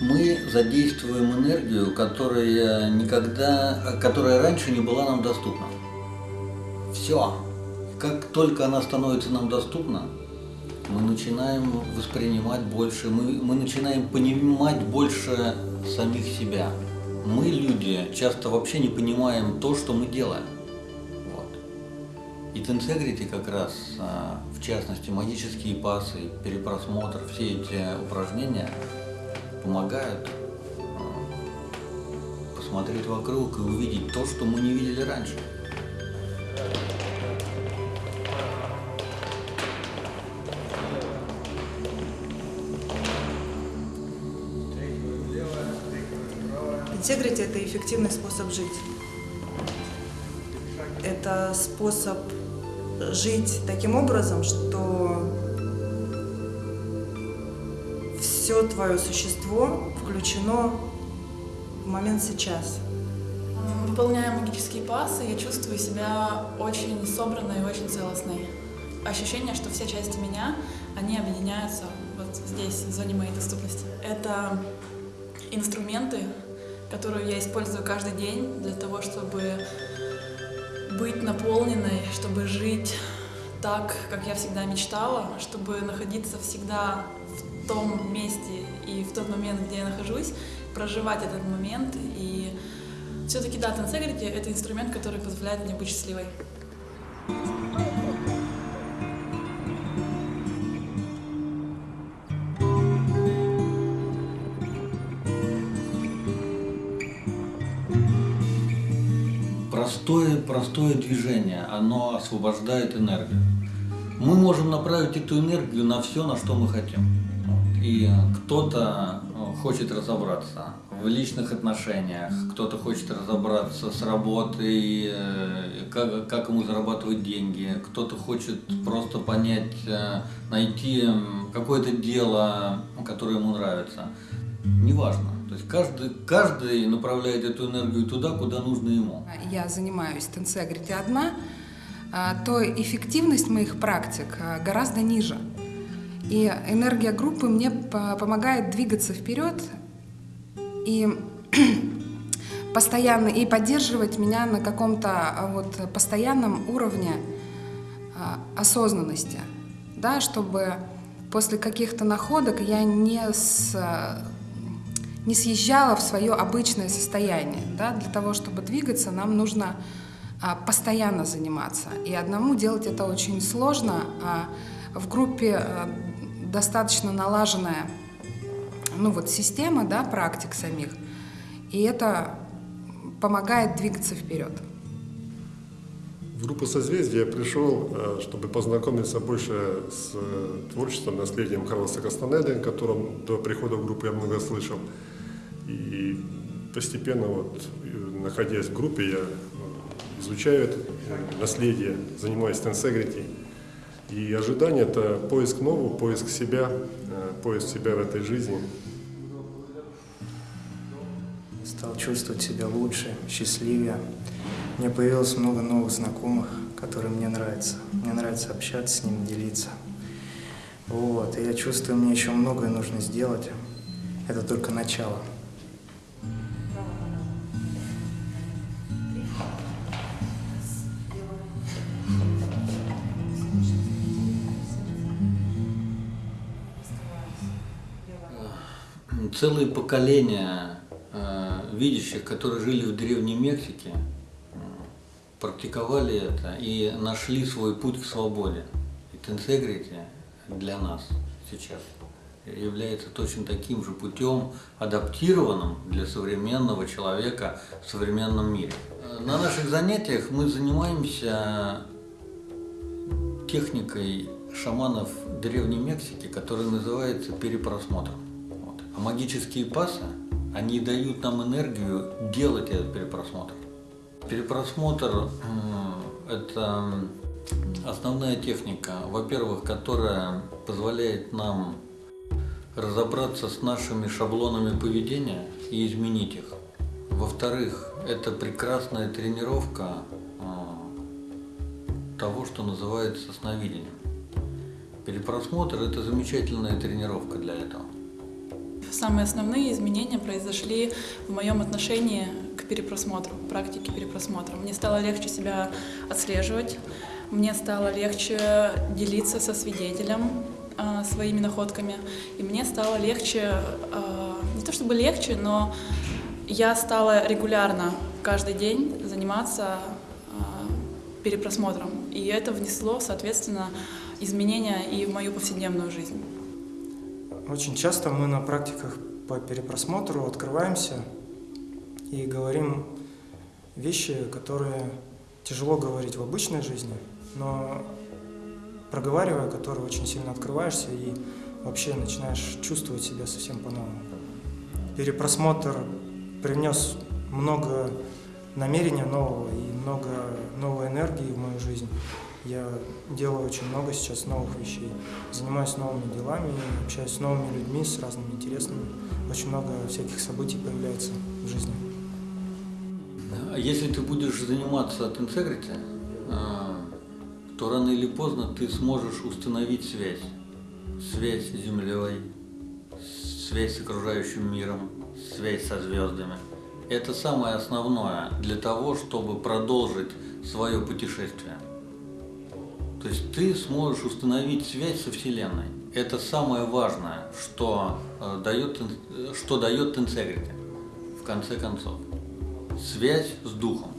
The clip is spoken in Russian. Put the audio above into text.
Мы задействуем энергию, которая никогда, которая раньше не была нам доступна. Все. Как только она становится нам доступна, мы начинаем воспринимать больше, мы, мы начинаем понимать больше самих себя. Мы, люди, часто вообще не понимаем то, что мы делаем. И Тенсегрити как раз, а, в частности, магические пасы, перепросмотр, все эти упражнения помогают а, посмотреть вокруг и увидеть то, что мы не видели раньше. Интегрити – это эффективный способ жить. Это способ жить таким образом, что все твое существо включено в момент сейчас. Выполняя магические пасы, я чувствую себя очень собранной и очень целостной. Ощущение, что все части меня, они объединяются вот здесь, в зоне моей доступности. Это инструменты, которую я использую каждый день для того, чтобы быть наполненной, чтобы жить так, как я всегда мечтала, чтобы находиться всегда в том месте и в тот момент, где я нахожусь, проживать этот момент. И все-таки, да, Тенсегрити — это инструмент, который позволяет мне быть счастливой. Простое, простое движение, оно освобождает энергию. Мы можем направить эту энергию на все, на что мы хотим. И кто-то э, хочет разобраться в личных отношениях, кто-то хочет разобраться с работой, э, как, как ему зарабатывать деньги, кто-то хочет просто понять, э, найти какое-то дело, которое ему нравится. Неважно. Есть каждый, каждый направляет эту энергию туда, куда нужно ему. Я занимаюсь тенсегрити одна, а, то эффективность моих практик а, гораздо ниже. И энергия группы мне помогает двигаться вперед и постоянно и поддерживать меня на каком-то а, вот постоянном уровне осознанности, да, чтобы после каких-то находок я не с не съезжала в свое обычное состояние. Да? Для того, чтобы двигаться, нам нужно а, постоянно заниматься. И одному делать это очень сложно, а в группе а, достаточно налаженная ну, вот, система да, практик самих, и это помогает двигаться вперед. В группу «Созвездие» я пришел, э, чтобы познакомиться больше с э, творчеством, наследием Карлоса Кастанеды, о котором до прихода в группу я много слышал. И постепенно, вот, находясь в группе, я ну, изучаю это наследие, занимаюсь тенсегрити. И ожидание – это поиск нового, поиск себя, э, поиск себя в этой жизни. Стал чувствовать себя лучше, счастливее. Мне появилось много новых знакомых, которые мне нравятся. Мне нравится общаться с ними, делиться. Вот. И я чувствую, мне еще многое нужно сделать. Это только начало. Целые поколения э, видящих, которые жили в Древней Мексике, э, практиковали это и нашли свой путь к свободе. И тенсегрити для нас сейчас является точно таким же путем, адаптированным для современного человека в современном мире. На наших занятиях мы занимаемся техникой шаманов Древней Мексики, которая называется перепросмотром. А магические пасы, они дают нам энергию делать этот перепросмотр. Перепросмотр – это основная техника, во-первых, которая позволяет нам разобраться с нашими шаблонами поведения и изменить их. Во-вторых, это прекрасная тренировка а, того, что называется сновидением. Перепросмотр – это замечательная тренировка для этого. Самые основные изменения произошли в моем отношении к перепросмотру, к практике перепросмотра. Мне стало легче себя отслеживать, мне стало легче делиться со свидетелем э, своими находками, и мне стало легче, э, не то чтобы легче, но я стала регулярно каждый день заниматься э, перепросмотром, и это внесло, соответственно, изменения и в мою повседневную жизнь. Очень часто мы на практиках по перепросмотру открываемся и говорим вещи, которые тяжело говорить в обычной жизни, но проговаривая, которые очень сильно открываешься и вообще начинаешь чувствовать себя совсем по-новому. Перепросмотр принес много намерения нового и много новой энергии в мою жизнь. Я делаю очень много сейчас новых вещей, занимаюсь новыми делами, общаюсь с новыми людьми, с разными интересными. Очень много всяких событий появляется в жизни. А Если ты будешь заниматься от интегрити, а, то рано или поздно ты сможешь установить связь. Связь с Землей, связь с окружающим миром, связь со звездами. Это самое основное для того, чтобы продолжить свое путешествие. То есть ты сможешь установить связь со Вселенной. Это самое важное, что э, дает, э, что дает интегрити, в конце концов. Связь с Духом.